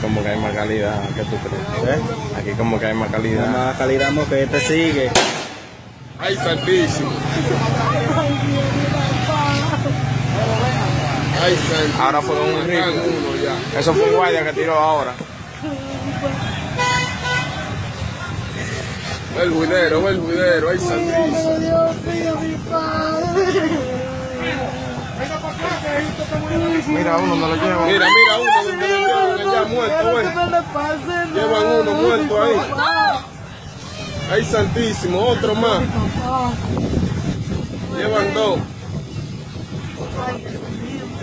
como que hay más calidad, ¿qué tú crees? ¿Eh? Aquí como que hay más calidad. Más calidad que este sigue. Ay, santísimo. Ay, santísimo. Ahora fue un rico. Matan uno ya. Eso fue un guardia que tiró ahora. El juidero, el juidero. Ay, santísimo. Dios mío, mi padre. Mira, uno no lo lleva. Mira, mira uno donde lo llevan allá muerto, Quiero güey. que no le pase nada. Llevan uno muerto ahí. Ay, santísimo. Otro más. Llevan dos.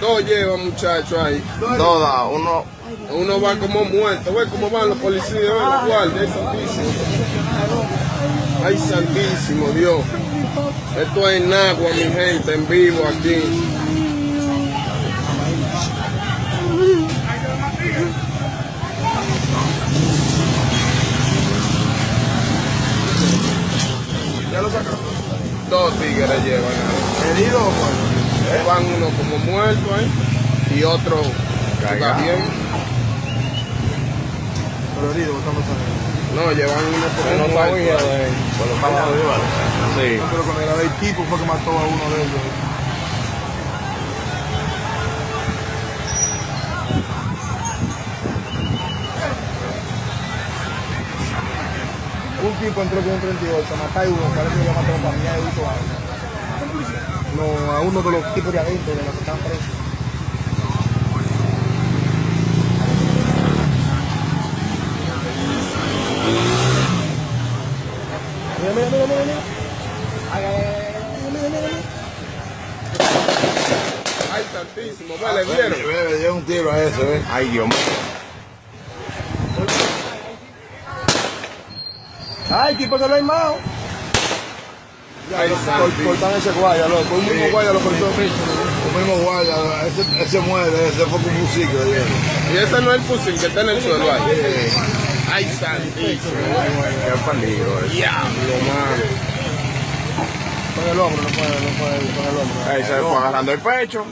Dos llevan, muchachos, ahí. Toda, uno. Uno va como muerto. Ve cómo van los policías, ve los guardias. Santísimo. Ay, santísimo, Dios. Esto es en agua, mi gente, en vivo aquí. ¿Ya lo sacaron? Dos tigres llevan ahí. ¿Herido o muerto? Van uno como muerto ahí y otro bien. Pero herido, buscando sangre. No, llevan uno No como muerto. Por los palados de. Sí. Pero con el el tipo fue que mató a uno de ellos. Tipo entró con un 38, mató a uno, parece que lo mató a la familia de Vito No, a uno de los tipos de adentro, de los que están presos. Mira, mira, mira, mira, mira. Ay, ay, ay, ay, mira, mira, mira. Ay, santísimo, vale, vieron. Le dio un tiro a ese, ¿ves? Ay, Dios mío. Ay, tipo que lo Cor- santísimo. Cortan ese guaya, loco. Un mismo guaya lo cortó. El mismo guardia, ese, ese muere, ese fue como un ¿ves? Y ese no es el fusil que está en el suelo ahí. Ay, santísimo. Qué peligro. Diablo, mano. Con el hombro, no puede, no puede, con el hombro. Ahí se fue agarrando el pecho.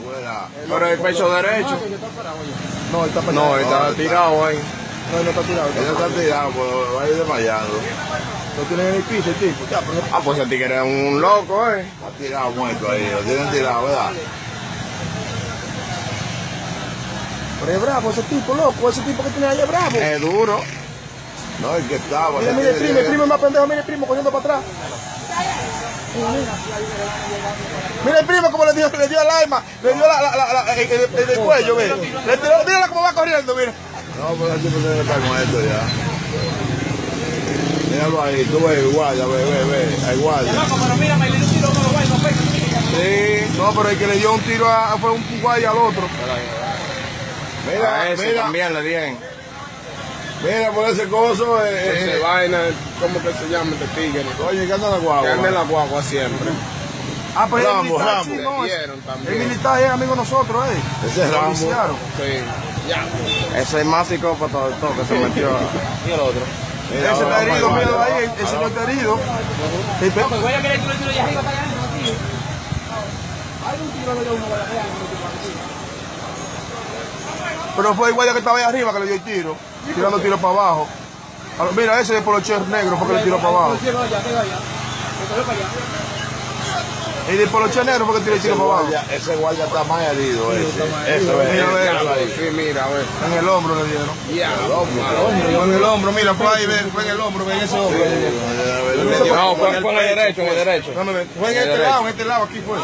Pero el pecho derecho. No, él está para No, estaba tirado ahí. No, no está tirado. Él Está, tirado, va a ir desmayando. lo tienen en el piso, el tipo. Ya, Ah, pues el tigre era un loco, eh. Está tirado muerto ahí, lo tienen tirado, ¿verdad? pero es bravo ese tipo, loco. Ese tipo que tiene ahí es bravo. Es duro. No, el que estaba. Mira, ese mira el tiene primo, el primo es más pendejo, mira el primo cogiendo para atrás. Mira, el primo como le dio, le dio el alma, le dio la, la, la, la- el, el- el- el cuello, mira. Le tiró, mírala cómo va corriendo, mira. No, pero el tipo tiene que estar con esto ya. Míralo ahí, tú ves, el guardia, ve, ve, ve, hay guardia. Sí, no, pero el que le dio un tiro a, fue un guaya al otro. Mira, A ese mira, también le dieron. mira por ese coso, eh, Ese eh, vaina, ¿cómo que se llama este tigre? oye, que anda la guagua. Que la guagua siempre. Ah, pues Rambo, el militar, Rambo. sí, no, Le el militar es amigo de nosotros, eh. Ese es Rambo. Sí. Ya. Ese es más psicópata de todo que se metió. Y el otro. Mira, Ese está herido, guardia. ahí, el, el señor está herido. Pe- Pero fue el guardia que estaba ahí arriba que le dio el tiro, tirando tiro para abajo. Mira, ese de polocher negro fue que le tiró para abajo. El de polocher negro fue que tiró el tiro para abajo. ese guardia está más herido, ese. Eso es. Mira, ve. Sí, mira, a ver. En el hombro le dieron. Diablo, Fue en el hombro, mira, fue ahí, ve, fue en el hombro, ve en ese hombro. No, fue, fue en el derecho, en el derecho. Fue en este lado, en este lado, aquí fue.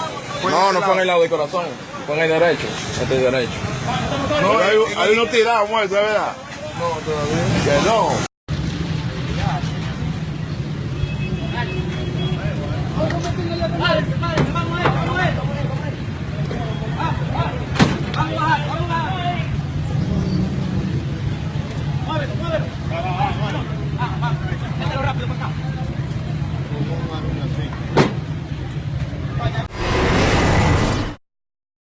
No, este no fue en el lado del corazón. Fue en el derecho. Este es derecho. No, hay, hay uno tirado muerto, ¿es verdad? No, todavía. Que no. Vai, vai, vai.